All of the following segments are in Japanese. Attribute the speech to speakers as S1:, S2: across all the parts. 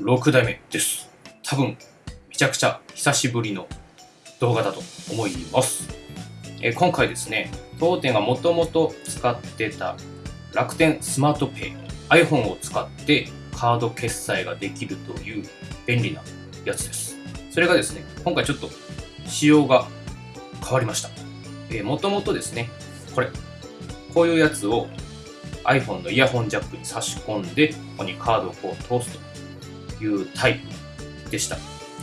S1: 6代目です。多分、めちゃくちゃ久しぶりの動画だと思います。え今回ですね、当店がもともと使ってた楽天スマートペイ iPhone を使ってカード決済ができるという便利なやつです。それがですね、今回ちょっと仕様が変わりました。え、もともとですね、これ、こういうやつを iPhone のイヤホンジャックに差し込んで、ここにカードをこう通すというタイプでした。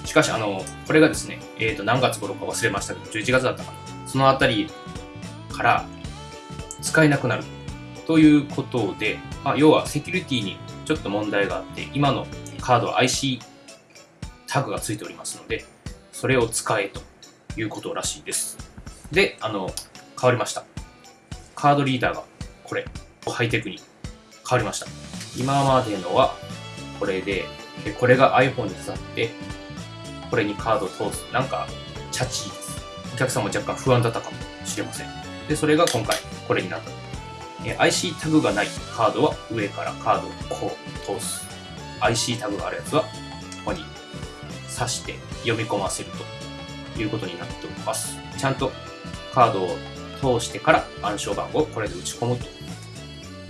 S1: しかし、あの、これがですね、えっ、と、何月頃か忘れましたけど、11月だったかな。そのあたりから使えなくなるということで、まあ、要はセキュリティにちょっと問題があって、今のカードは IC タグがついておりますので、それを使えということらしいです。で、あの、変わりました。カードリーダーがこれ、ハイテクに変わりました。今までのはこれで、でこれが iPhone に刺さって、これにカードを通す。なんか、チャチーです。お客さんも若干不安だったかもしれません。で、それが今回これになった。え IC タグがないカードは上からカードをこう通す。IC タグがあるやつはここに挿して読み込ませるということになっております。ちゃんとカードを通してから暗証番号をこれで打ち込むと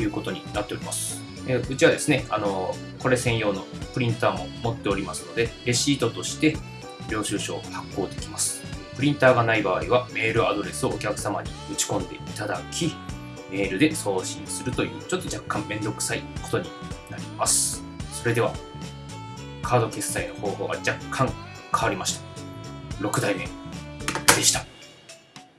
S1: いうことになっております。えうちはですね、あのこれ専用のプリンターも持っておりますので、レシートとして領収書を発行できます。プリンターがない場合はメールアドレスをお客様に打ち込んでいただき、メールで送信するというちょっと若干めんどくさいことになります。それでは、カード決済の方法が若干変わりました。6代目でした。